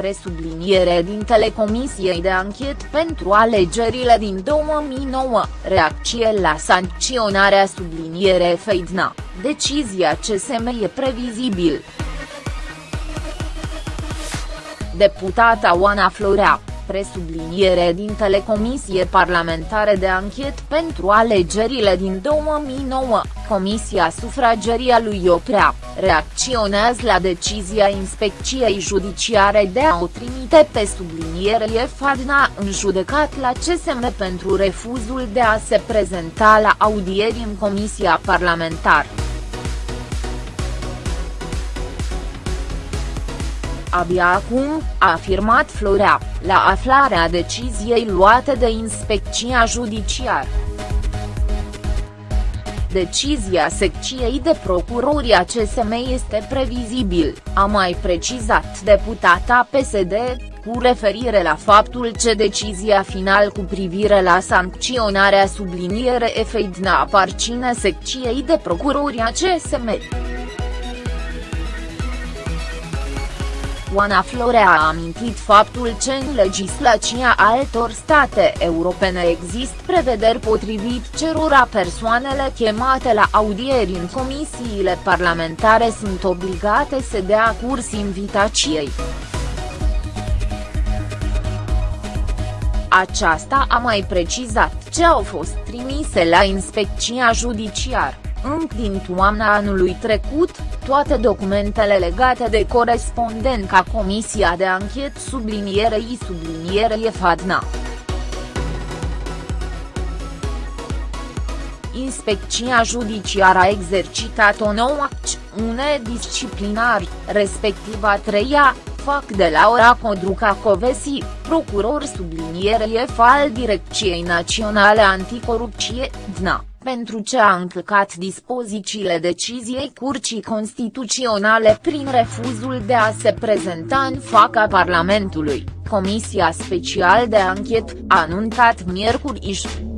presubliniere din Telecomisiei de anchet pentru alegerile din 2009, reacție la sancționarea subliniere Feidna, decizia CSM e previzibil. Deputata Oana Florea, presubliniere din Telecomisie Parlamentare de Anchet pentru alegerile din 2009, Comisia Sufrageria lui Oprea, reacționează la decizia Inspecției Judiciare de a o trimite pe sublinierie Fadna în judecat la CSM pentru refuzul de a se prezenta la audieri în Comisia Parlamentară. Abia acum, a afirmat Florea, la aflarea deciziei luate de inspecția judiciară. Decizia secției de procurori a CSM este previzibil, a mai precizat deputata PSD, cu referire la faptul că decizia final cu privire la sancționarea subliniere efeidna aparține secției de procurori a CSM. Oana Florea a amintit faptul că în legislația altor state europene există prevederi potrivit cerura persoanele chemate la audieri în comisiile parlamentare sunt obligate să dea curs invitației. Aceasta a mai precizat ce au fost trimise la inspecția judiciară încă din toamna anului trecut, toate documentele legate de corespondența Comisia de Anchet sublinierei sublinierei FADNA. Inspecția judiciară a exercitat o nouă acțiune disciplinar, respectiv a treia, fac de la ora Codruca Covesi, procuror sublinierei al Direcției Naționale Anticorupție, DNA pentru ce a încălcat dispozițiile deciziei Curții Constituționale prin refuzul de a se prezenta în fața Parlamentului, Comisia Special de Anchet, a anunțat miercuri iși.